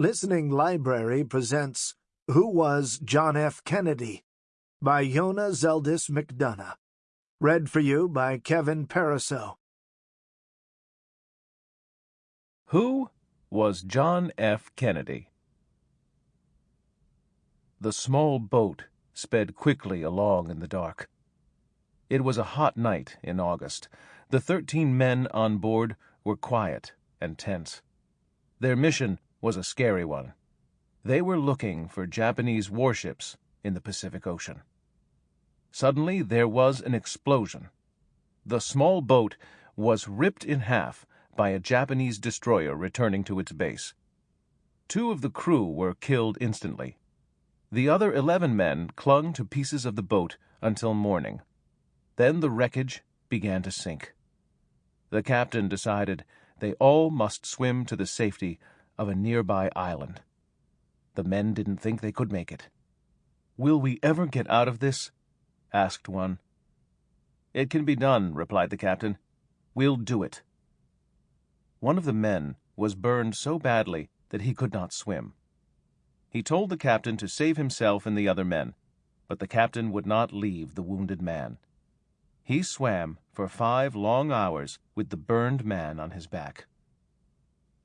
Listening Library presents Who Was John F. Kennedy? by Yona Zeldis McDonough. Read for you by Kevin Pariseau. Who was John F. Kennedy? The small boat sped quickly along in the dark. It was a hot night in August. The thirteen men on board were quiet and tense. Their mission was a scary one. They were looking for Japanese warships in the Pacific Ocean. Suddenly there was an explosion. The small boat was ripped in half by a Japanese destroyer returning to its base. Two of the crew were killed instantly. The other eleven men clung to pieces of the boat until morning. Then the wreckage began to sink. The captain decided they all must swim to the safety of a nearby island. The men didn't think they could make it. Will we ever get out of this? asked one. It can be done, replied the captain. We'll do it. One of the men was burned so badly that he could not swim. He told the captain to save himself and the other men, but the captain would not leave the wounded man. He swam for five long hours with the burned man on his back.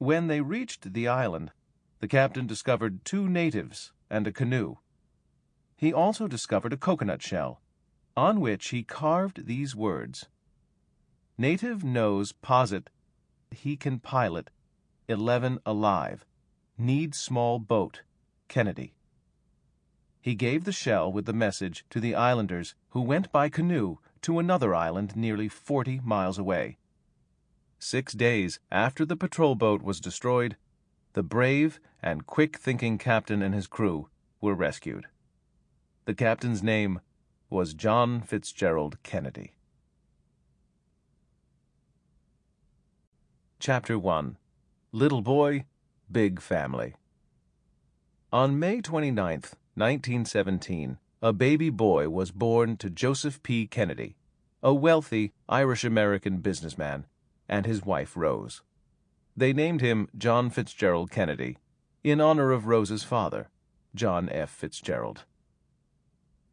When they reached the island, the captain discovered two natives and a canoe. He also discovered a coconut shell, on which he carved these words Native knows posit he can pilot eleven alive. Need small boat. Kennedy. He gave the shell with the message to the islanders who went by canoe to another island nearly 40 miles away. Six days after the patrol boat was destroyed, the brave and quick thinking captain and his crew were rescued. The captain's name was John Fitzgerald Kennedy. Chapter 1 Little Boy, Big Family. On May 29, 1917, a baby boy was born to Joseph P. Kennedy, a wealthy Irish American businessman, and his wife Rose. They named him John Fitzgerald Kennedy in honor of Rose's father, John F. Fitzgerald.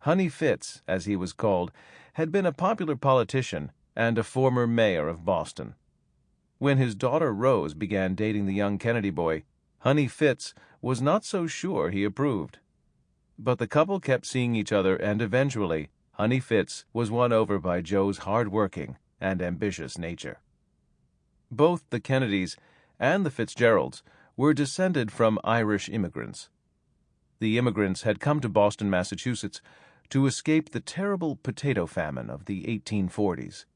Honey Fitz, as he was called, had been a popular politician and a former mayor of Boston. When his daughter Rose began dating the young Kennedy boy, Honey Fitz was not so sure he approved. But the couple kept seeing each other, and eventually Honey Fitz was won over by Joe's hard-working and ambitious nature. Both the Kennedys and the Fitzgeralds were descended from Irish immigrants. The immigrants had come to Boston, Massachusetts, to escape the terrible potato famine of the 1840s.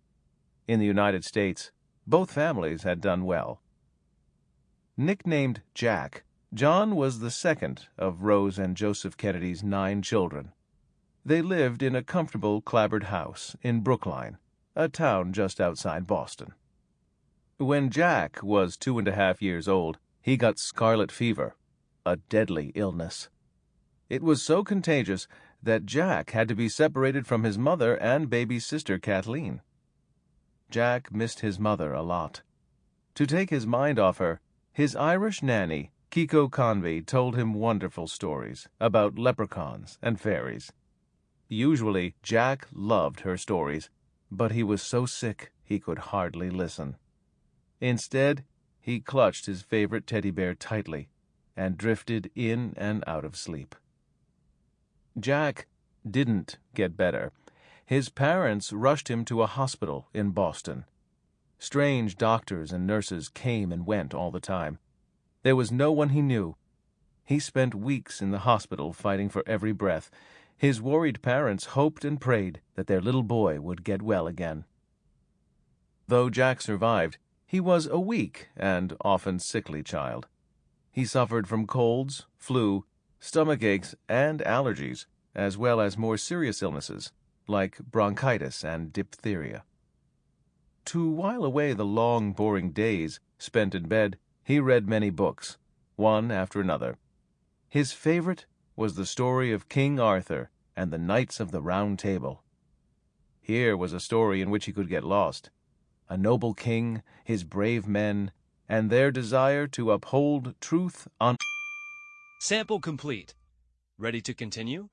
In the United States, both families had done well. Nicknamed Jack, John was the second of Rose and Joseph Kennedy's nine children. They lived in a comfortable clapboard house in Brookline, a town just outside Boston. When Jack was two and a half years old, he got scarlet fever, a deadly illness. It was so contagious that Jack had to be separated from his mother and baby sister Kathleen. Jack missed his mother a lot. To take his mind off her, his Irish nanny, Kiko Conboy, told him wonderful stories about leprechauns and fairies. Usually, Jack loved her stories, but he was so sick he could hardly listen. Instead, he clutched his favorite teddy bear tightly and drifted in and out of sleep. Jack didn't get better. His parents rushed him to a hospital in Boston. Strange doctors and nurses came and went all the time. There was no one he knew. He spent weeks in the hospital fighting for every breath. His worried parents hoped and prayed that their little boy would get well again. Though Jack survived, he was a weak and often sickly child. He suffered from colds, flu, stomach aches, and allergies, as well as more serious illnesses like bronchitis and diphtheria. To while away the long, boring days spent in bed, he read many books, one after another. His favorite was the story of King Arthur and the Knights of the Round Table. Here was a story in which he could get lost. A noble king, his brave men, and their desire to uphold truth on Sample complete. Ready to continue?